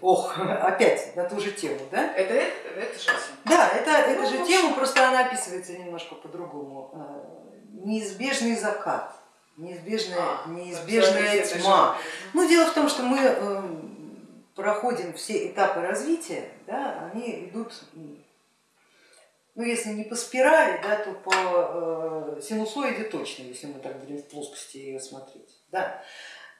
Ох, опять на ту же тему, да? Это, это, это же. Да, это, это Ну, же в тема, просто она описывается немножко по-другому. Э, Неизбежный закат, неизбежная, А, неизбежная тьма. Ну, дело в том, что мы эм, проходим все этапы развития, да, они идут, ну если не по спирали, да, то по э, синусоиде точно, если мы так будем в плоскости ее смотреть. Да.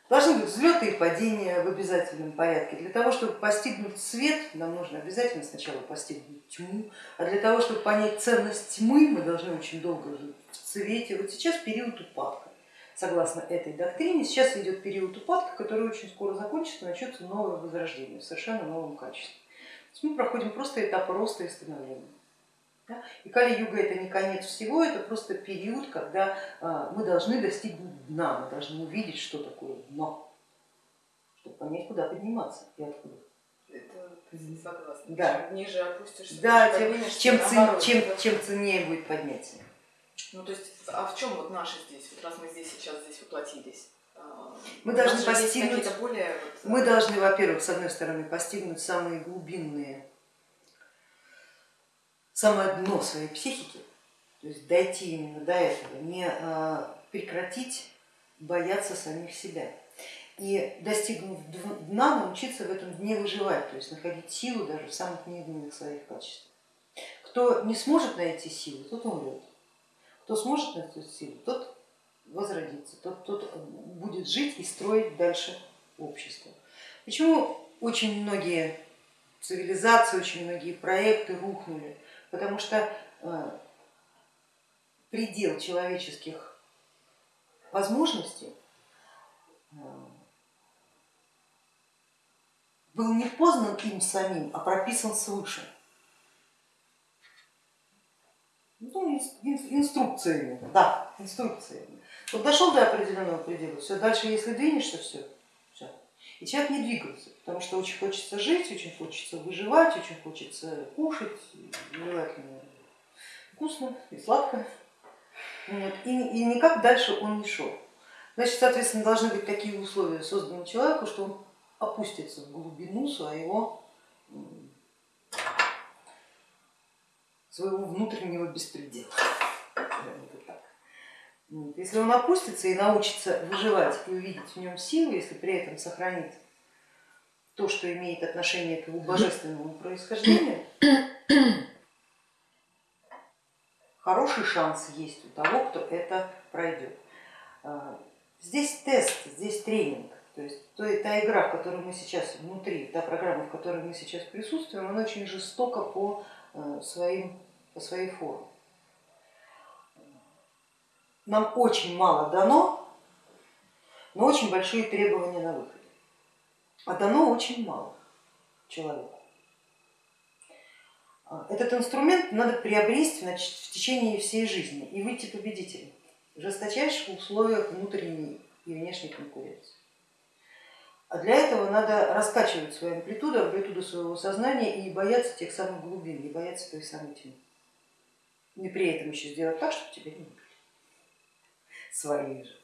Должны быть взлеты и падения в обязательном порядке. Для того, чтобы постигнуть свет, нам нужно обязательно сначала постигнуть тьму, а для того, чтобы понять ценность тьмы, мы должны очень долго жить в цвете. Вот сейчас период упадка. Согласно этой доктрине, сейчас идет период упадка, который очень скоро закончится, начнется новое возрождение в совершенно новом качестве. То есть мы проходим просто этап роста и становления. Да? И Кали-юга это не конец всего, это просто период, когда а, мы должны достигнуть дна, мы должны увидеть, что такое дно, чтобы понять, куда подниматься и откуда. Это согласна. Да. Ниже опустишься, Да, тем, чем, цен- чем, чем ценнее будет поднятие. Ну то есть, а в чем вот наши здесь, вот раз мы здесь сейчас здесь воплотились? а, Мы должны постигнуть- более Мы должны, во-первых, с одной стороны, постигнуть самые глубинные, самое дно своей психики, то есть дойти именно до этого, не а, прекратить бояться самих себя. И достигнув дна, научиться в этом дне выживать, то есть находить силу даже в самых невинных своих качествах. Кто не сможет найти силу, тот умрет. Кто сможет найти силу, тот возродится, тот, тот будет жить и строить дальше общество. Почему очень многие цивилизации, очень многие проекты рухнули? Потому что э, предел человеческих возможностей э, был не познан им самим, а прописан свыше. Ну, ин- ин- инструкциями, да, инструкциями. Вот дошел до определенного предела, все, дальше если двинешься, все. И человек не двигался, потому что очень хочется жить, очень хочется выживать, очень хочется кушать, желательно вкусно и сладко. И, и никак дальше он не шел. Значит, соответственно, должны быть такие условия созданы человеку, что он опустится в глубину своего, своего внутреннего беспредела. Назовем это так. Вот. Если он опустится и научится выживать и увидеть в нем силу, если при этом сохранит то, что имеет отношение к его божественному происхождению, хороший шанс есть у того, кто это пройдет. А, Здесь тест, здесь тренинг, то есть то- та игра, в которой мы сейчас внутри, та программа, в которой мы сейчас присутствуем, она очень жестока по, э, своим, по своей форме. Нам очень мало дано, но очень большие требования на выходе. А дано очень мало человеку. А, Этот инструмент надо приобрести в течение всей жизни и выйти победителем в жесточайших условиях внутренней и внешней конкуренции. А для этого надо раскачивать свою амплитуду, амплитуду своего сознания и не бояться тех самых глубин, не бояться той самой тьмы. И при этом еще сделать так, чтобы тебя не убили. Свои же.